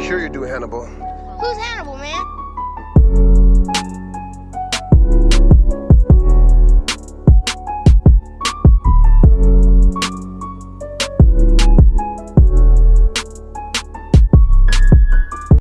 Sure you do, Hannibal.